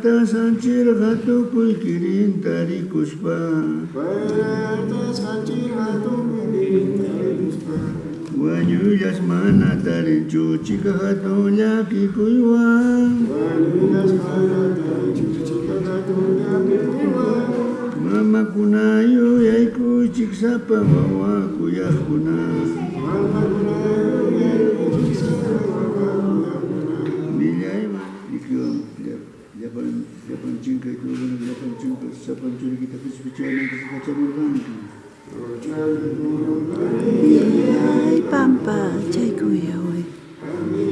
Pertasanchir hatu kulkirin tari kuspa Pertasanchir hatu kulkirin tari kuspa Wanyuyas mana tari cuci kehatunya nyaki Wanyu yasmana mana tari chuchi kahatu nyaki Mama kunayu yaiku chiksapa kuyah kunayu. Mama kunayu yaiku ciksa wawa încă că unul de prănciuncă și pampa,